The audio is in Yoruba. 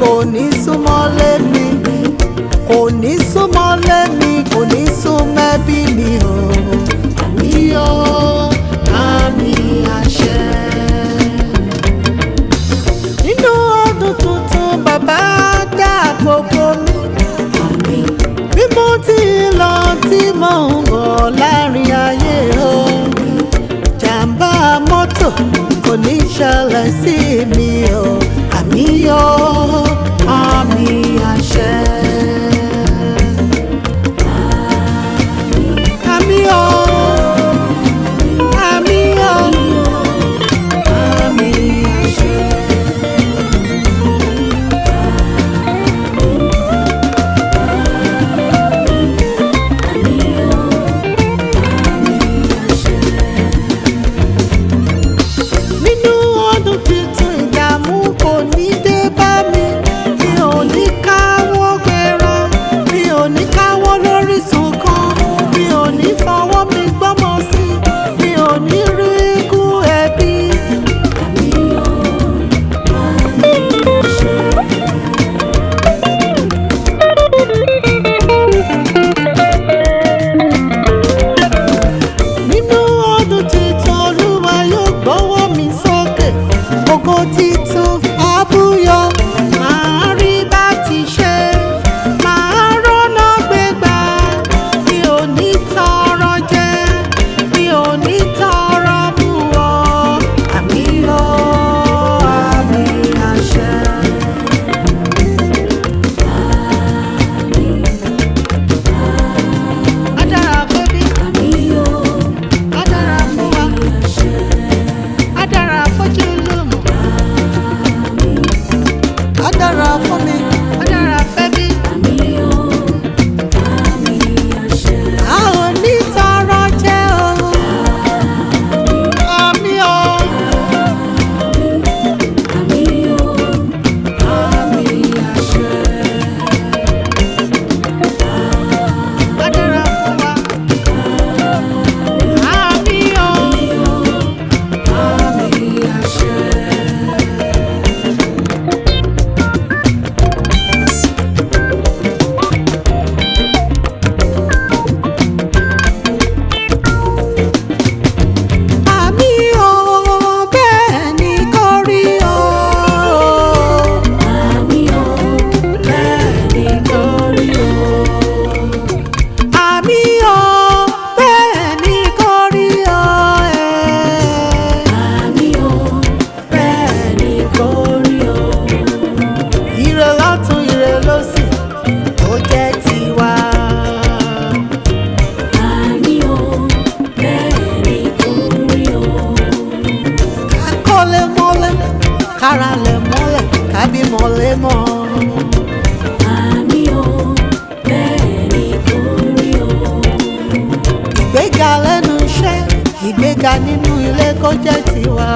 kò ní súnmọ́ lẹ́mi kò ní súnmọ́ lẹ́mi kò ní súnmọ́ ẹbí mi o. àníyàn àmì àṣẹ. nínú ọdún tuntun mi bí mo ti lọ tí mò ń bọ̀ láàrin ayé mọ́tò kò ní ṣẹlẹ̀ sí mi o mi yọ àmì àṣẹ. mọ́lẹ̀ kábí mọ́lẹ̀ mọ́. àmì o bẹ́ẹ̀ ni kò rí o. ìgbéga lẹ́nu iṣẹ́ ìgbéga nínú ilé kó jẹ́ tiwa.